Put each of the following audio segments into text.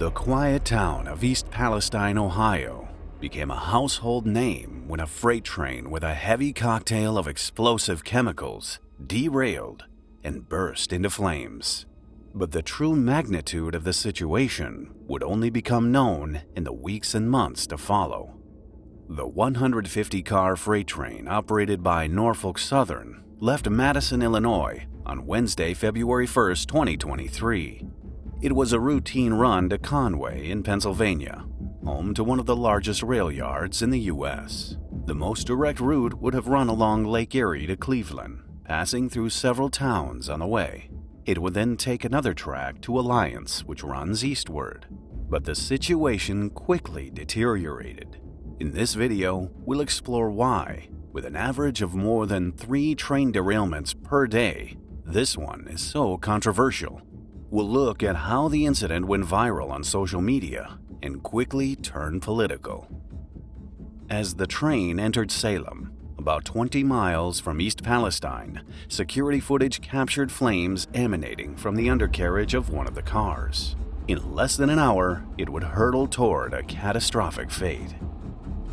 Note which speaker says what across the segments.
Speaker 1: The quiet town of East Palestine, Ohio, became a household name when a freight train with a heavy cocktail of explosive chemicals derailed and burst into flames. But the true magnitude of the situation would only become known in the weeks and months to follow. The 150 car freight train operated by Norfolk Southern left Madison, Illinois on Wednesday, February 1, 2023. It was a routine run to Conway in Pennsylvania, home to one of the largest rail yards in the U.S. The most direct route would have run along Lake Erie to Cleveland, passing through several towns on the way. It would then take another track to Alliance, which runs eastward. But the situation quickly deteriorated. In this video, we'll explore why, with an average of more than three train derailments per day, this one is so controversial. We'll look at how the incident went viral on social media and quickly turned political. As the train entered Salem, about 20 miles from East Palestine, security footage captured flames emanating from the undercarriage of one of the cars. In less than an hour, it would hurtle toward a catastrophic fate.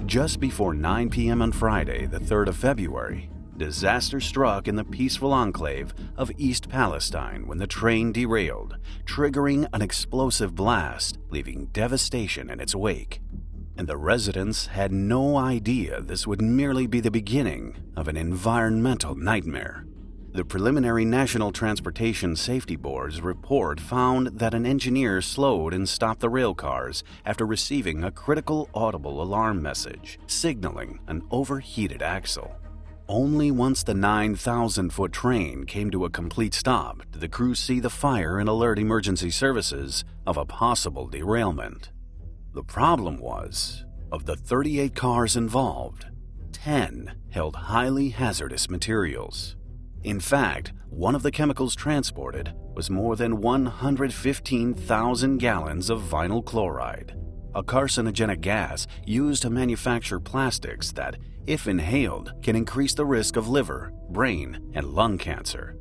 Speaker 1: Just before 9 p.m. on Friday, the 3rd of February, disaster struck in the peaceful enclave of East Palestine when the train derailed, triggering an explosive blast, leaving devastation in its wake and the residents had no idea this would merely be the beginning of an environmental nightmare. The preliminary National Transportation Safety Board's report found that an engineer slowed and stopped the rail cars after receiving a critical audible alarm message signaling an overheated axle. Only once the 9,000 foot train came to a complete stop did the crew see the fire and alert emergency services of a possible derailment. The problem was, of the 38 cars involved, 10 held highly hazardous materials. In fact, one of the chemicals transported was more than 115,000 gallons of vinyl chloride, a carcinogenic gas used to manufacture plastics that, if inhaled, can increase the risk of liver, brain, and lung cancer.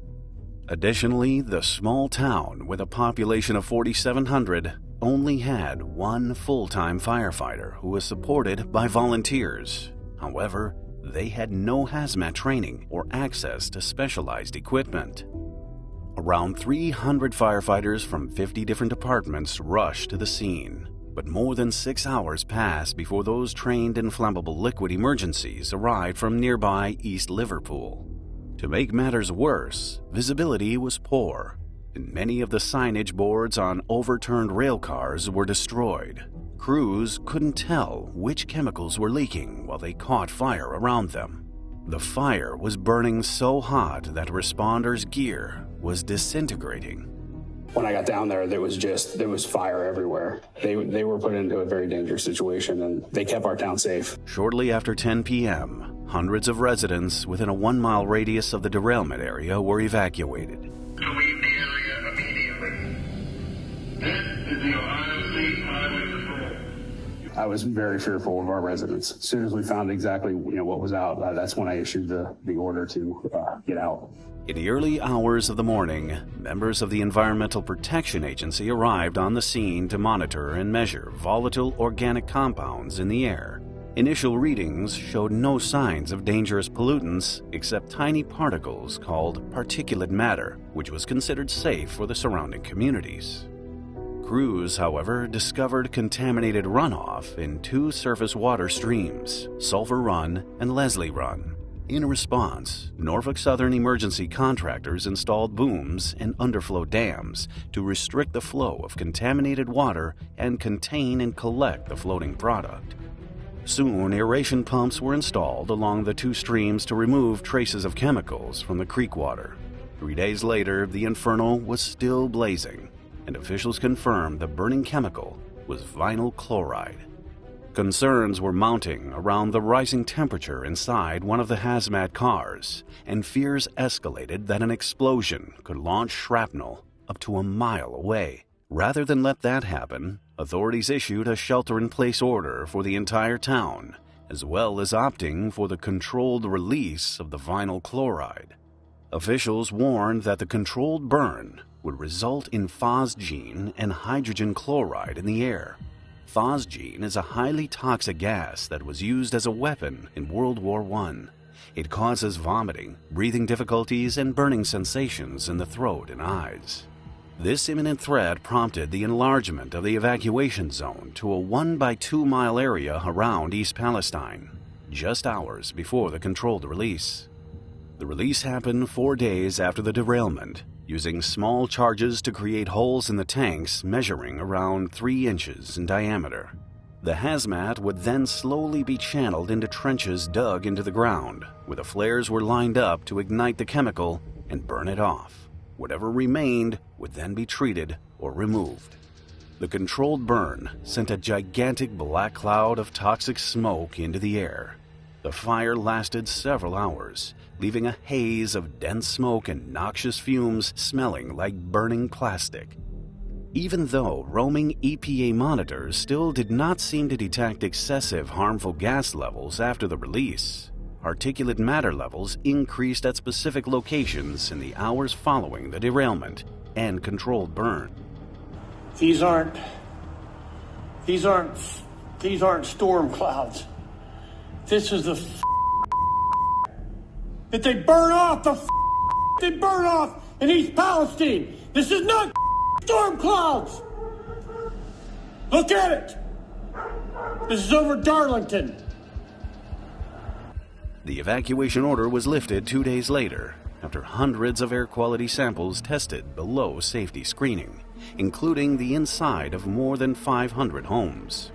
Speaker 1: Additionally, the small town, with a population of 4,700, only had one full time firefighter who was supported by volunteers. However, they had no hazmat training or access to specialized equipment. Around 300 firefighters from 50 different departments rushed to the scene, but more than six hours passed before those trained in flammable liquid emergencies arrived from nearby East Liverpool. To make matters worse, visibility was poor and many of the signage boards on overturned rail cars were destroyed. Crews couldn't tell which chemicals were leaking while they caught fire around them. The fire was burning so hot that responders' gear was disintegrating.
Speaker 2: When I got down there, there was just there was fire everywhere. They they were put into a very dangerous situation, and they kept our town safe.
Speaker 1: Shortly after 10 p.m., hundreds of residents within a one-mile radius of the derailment area were evacuated.
Speaker 3: To leave the area immediately. This is the Ohio State Highway Patrol.
Speaker 2: I was very fearful of our residents. As soon as we found exactly you know what was out, uh, that's when I issued the the order to uh, get out.
Speaker 1: In the early hours of the morning, members of the Environmental Protection Agency arrived on the scene to monitor and measure volatile organic compounds in the air. Initial readings showed no signs of dangerous pollutants except tiny particles called particulate matter, which was considered safe for the surrounding communities. Crews, however, discovered contaminated runoff in two surface water streams, Sulphur Run and Leslie Run. In response, Norfolk Southern emergency contractors installed booms and underflow dams to restrict the flow of contaminated water and contain and collect the floating product. Soon, aeration pumps were installed along the two streams to remove traces of chemicals from the creek water. Three days later, the inferno was still blazing, and officials confirmed the burning chemical was vinyl chloride. Concerns were mounting around the rising temperature inside one of the hazmat cars, and fears escalated that an explosion could launch shrapnel up to a mile away. Rather than let that happen, authorities issued a shelter in place order for the entire town, as well as opting for the controlled release of the vinyl chloride. Officials warned that the controlled burn would result in phosgene and hydrogen chloride in the air. Phosgene is a highly toxic gas that was used as a weapon in World War I. It causes vomiting, breathing difficulties, and burning sensations in the throat and eyes. This imminent threat prompted the enlargement of the evacuation zone to a 1 by 2 mile area around East Palestine, just hours before the controlled release. The release happened four days after the derailment, using small charges to create holes in the tanks measuring around 3 inches in diameter. The hazmat would then slowly be channeled into trenches dug into the ground, where the flares were lined up to ignite the chemical and burn it off. Whatever remained would then be treated or removed. The controlled burn sent a gigantic black cloud of toxic smoke into the air. The fire lasted several hours, leaving a haze of dense smoke and noxious fumes smelling like burning plastic. Even though roaming EPA monitors still did not seem to detect excessive harmful gas levels after the release, particulate matter levels increased at specific locations in the hours following the derailment and controlled burn.
Speaker 4: These aren't these aren't these aren't storm clouds. This is the that they burn off the they burn off in East Palestine. This is not storm clouds. Look at it. This is over Darlington.
Speaker 1: The evacuation order was lifted two days later after hundreds of air quality samples tested below safety screening, including the inside of more than 500 homes.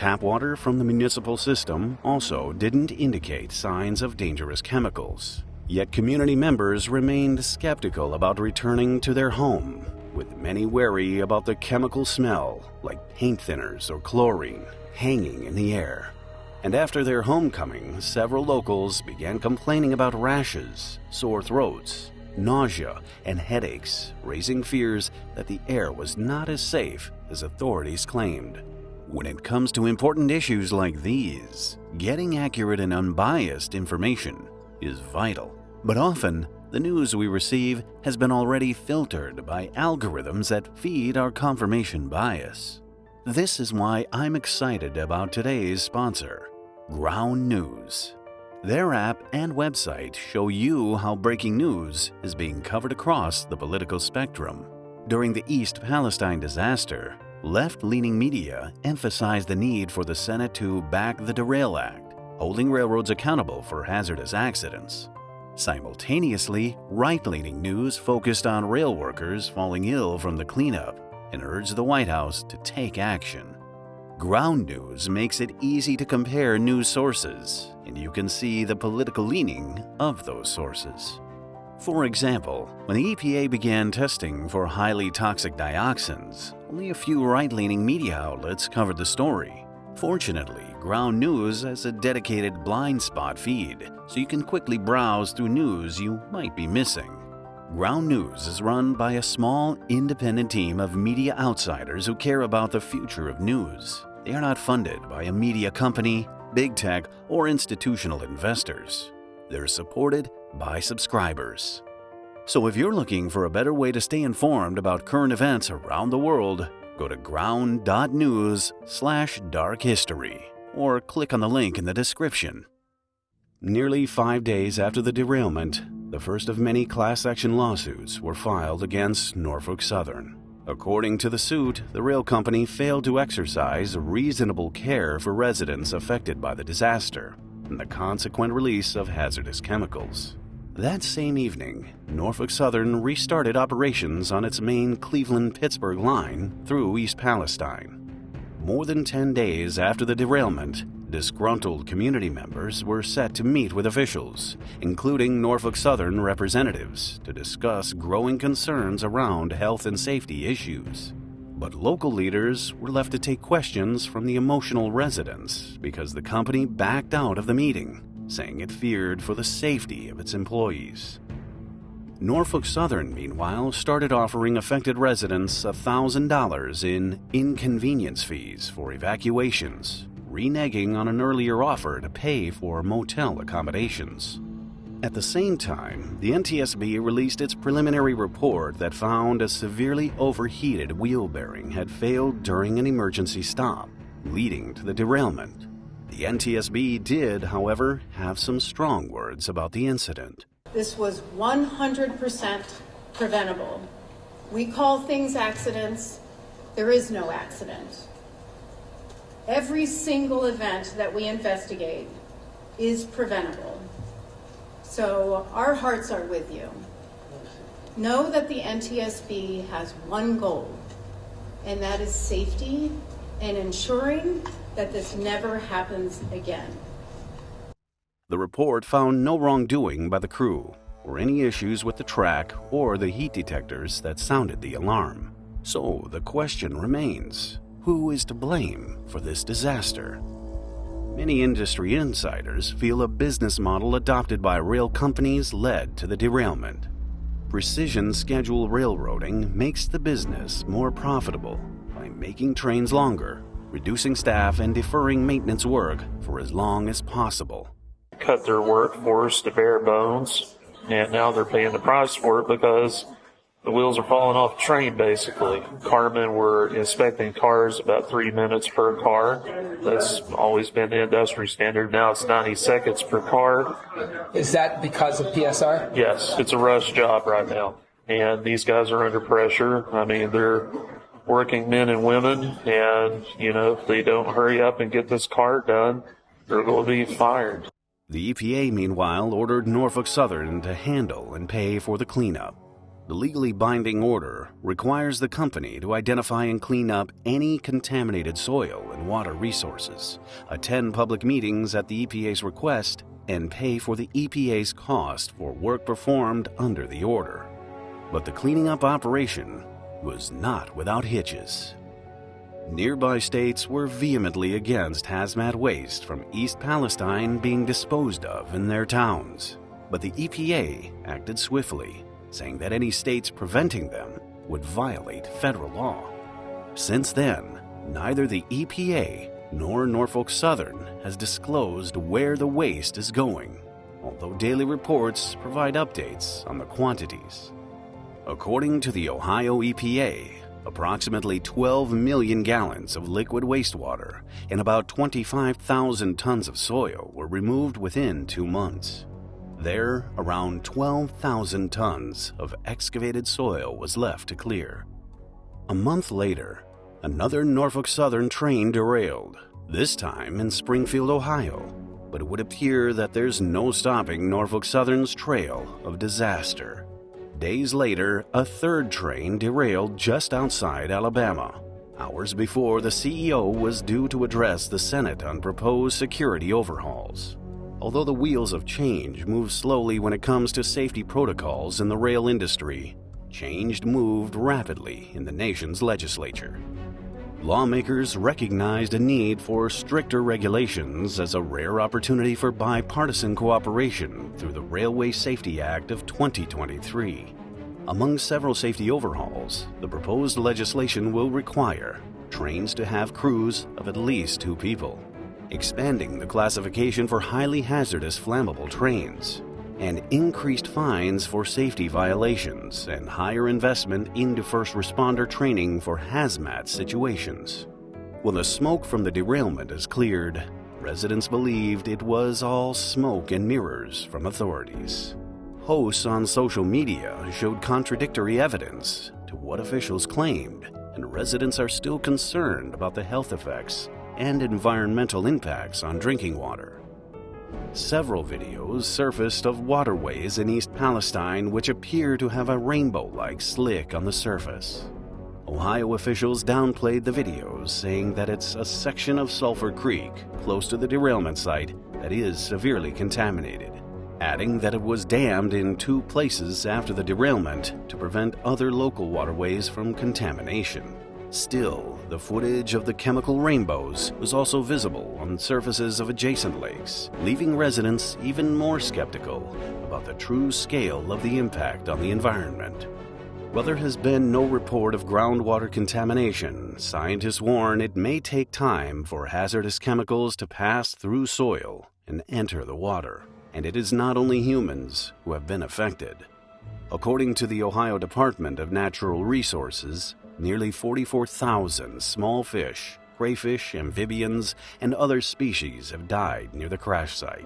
Speaker 1: Tap water from the municipal system also didn't indicate signs of dangerous chemicals. Yet community members remained skeptical about returning to their home, with many wary about the chemical smell, like paint thinners or chlorine, hanging in the air and after their homecoming, several locals began complaining about rashes, sore throats, nausea, and headaches, raising fears that the air was not as safe as authorities claimed. When it comes to important issues like these, getting accurate and unbiased information is vital. But often, the news we receive has been already filtered by algorithms that feed our confirmation bias. This is why I'm excited about today's sponsor, Ground News. Their app and website show you how breaking news is being covered across the political spectrum. During the East Palestine disaster, left leaning media emphasized the need for the Senate to back the Derail Act, holding railroads accountable for hazardous accidents. Simultaneously, right leaning news focused on rail workers falling ill from the cleanup and urged the White House to take action. Ground News makes it easy to compare news sources, and you can see the political leaning of those sources. For example, when the EPA began testing for highly toxic dioxins, only a few right leaning media outlets covered the story. Fortunately, Ground News has a dedicated blind spot feed, so you can quickly browse through news you might be missing. Ground News is run by a small, independent team of media outsiders who care about the future of news. They are not funded by a media company, big tech, or institutional investors. They're supported by subscribers. So if you're looking for a better way to stay informed about current events around the world, go to ground.news slash dark history or click on the link in the description. Nearly five days after the derailment, the first of many class action lawsuits were filed against Norfolk Southern. According to the suit, the rail company failed to exercise reasonable care for residents affected by the disaster and the consequent release of hazardous chemicals. That same evening, Norfolk Southern restarted operations on its main Cleveland Pittsburgh line through East Palestine. More than 10 days after the derailment, Disgruntled community members were set to meet with officials, including Norfolk Southern representatives, to discuss growing concerns around health and safety issues. But local leaders were left to take questions from the emotional residents because the company backed out of the meeting, saying it feared for the safety of its employees. Norfolk Southern, meanwhile, started offering affected residents $1,000 in inconvenience fees for evacuations reneging on an earlier offer to pay for motel accommodations. At the same time, the NTSB released its preliminary report that found a severely overheated wheel bearing had failed during an emergency stop, leading to the derailment. The NTSB did, however, have some strong words about the incident.
Speaker 5: This was 100% preventable. We call things accidents. There is no accident. Every single event that we investigate is preventable. So our hearts are with you. Know that the NTSB has one goal, and that is safety and ensuring that this never happens again.
Speaker 1: The report found no wrongdoing by the crew or any issues with the track or the heat detectors that sounded the alarm. So the question remains who is to blame for this disaster? Many industry insiders feel a business model adopted by rail companies led to the derailment. Precision schedule railroading makes the business more profitable by making trains longer, reducing staff, and deferring maintenance work for as long as possible.
Speaker 6: Cut their workforce to bare bones, and now they're paying the price for it because the wheels are falling off the train basically. Carmen were inspecting cars about three minutes per car. That's always been the industry standard. Now it's 90 seconds per car.
Speaker 7: Is that because of PSR?
Speaker 6: Yes, it's a rush job right now. And these guys are under pressure. I mean, they're working men and women, and, you know, if they don't hurry up and get this car done, they're going to be fired.
Speaker 1: The EPA, meanwhile, ordered Norfolk Southern to handle and pay for the cleanup. The legally binding order requires the company to identify and clean up any contaminated soil and water resources, attend public meetings at the EPA's request, and pay for the EPA's cost for work performed under the order. But the cleaning up operation was not without hitches. Nearby states were vehemently against hazmat waste from East Palestine being disposed of in their towns, but the EPA acted swiftly saying that any states preventing them would violate federal law. Since then, neither the EPA nor Norfolk Southern has disclosed where the waste is going, although daily reports provide updates on the quantities. According to the Ohio EPA, approximately 12 million gallons of liquid wastewater and about 25,000 tons of soil were removed within two months. There, around 12,000 tons of excavated soil was left to clear. A month later, another Norfolk Southern train derailed, this time in Springfield, Ohio. But it would appear that there's no stopping Norfolk Southern's trail of disaster. Days later, a third train derailed just outside Alabama, hours before the CEO was due to address the Senate on proposed security overhauls. Although the wheels of change move slowly when it comes to safety protocols in the rail industry, change moved rapidly in the nation's legislature. Lawmakers recognized a need for stricter regulations as a rare opportunity for bipartisan cooperation through the Railway Safety Act of 2023. Among several safety overhauls, the proposed legislation will require trains to have crews of at least two people expanding the classification for highly hazardous flammable trains, and increased fines for safety violations and higher investment into first responder training for hazmat situations. When the smoke from the derailment is cleared, residents believed it was all smoke and mirrors from authorities. Hosts on social media showed contradictory evidence to what officials claimed, and residents are still concerned about the health effects and environmental impacts on drinking water. Several videos surfaced of waterways in East Palestine which appear to have a rainbow like slick on the surface. Ohio officials downplayed the videos, saying that it's a section of Sulphur Creek, close to the derailment site, that is severely contaminated, adding that it was dammed in two places after the derailment to prevent other local waterways from contamination. Still, the footage of the chemical rainbows was also visible on surfaces of adjacent lakes, leaving residents even more skeptical about the true scale of the impact on the environment. While there has been no report of groundwater contamination, scientists warn it may take time for hazardous chemicals to pass through soil and enter the water. and it is not only humans who have been affected. According to the Ohio Department of Natural Resources, nearly 44,000 small fish, crayfish, amphibians, and other species have died near the crash site.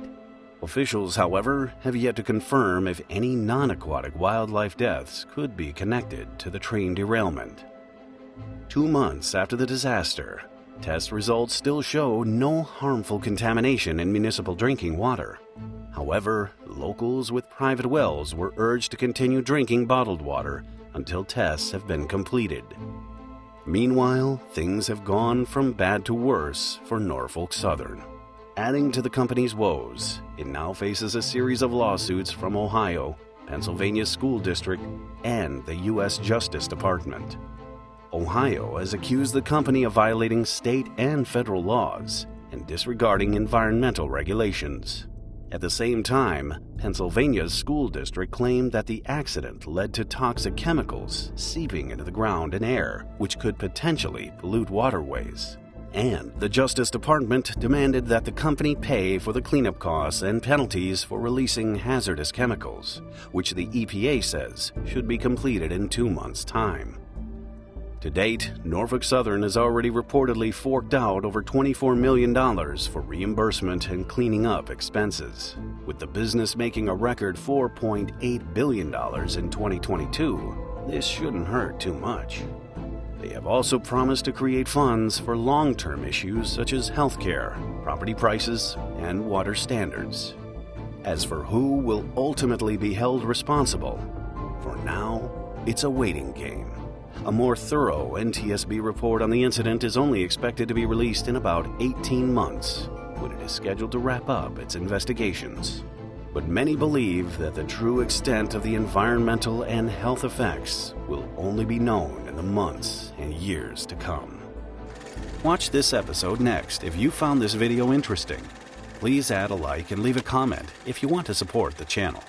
Speaker 1: Officials, however, have yet to confirm if any non aquatic wildlife deaths could be connected to the train derailment. Two months after the disaster, test results still show no harmful contamination in municipal drinking water. However, locals with private wells were urged to continue drinking bottled water until tests have been completed. Meanwhile, things have gone from bad to worse for Norfolk Southern. Adding to the company's woes, it now faces a series of lawsuits from Ohio, Pennsylvania School District, and the U.S. Justice Department. Ohio has accused the company of violating state and federal laws and disregarding environmental regulations. At the same time, Pennsylvania's school district claimed that the accident led to toxic chemicals seeping into the ground and air, which could potentially pollute waterways. And the Justice Department demanded that the company pay for the cleanup costs and penalties for releasing hazardous chemicals, which the EPA says should be completed in two months' time. To date, Norfolk Southern has already reportedly forked out over $24 million for reimbursement and cleaning up expenses, with the business making a record $4.8 billion in 2022. This shouldn't hurt too much. They have also promised to create funds for long term issues such as healthcare, property prices, and water standards. As for who will ultimately be held responsible, for now, it's a waiting game. A more thorough NTSB report on the incident is only expected to be released in about 18 months, when it is scheduled to wrap up its investigations. But many believe that the true extent of the environmental and health effects will only be known in the months and years to come. Watch this episode next if you found this video interesting. Please add a like and leave a comment if you want to support the channel.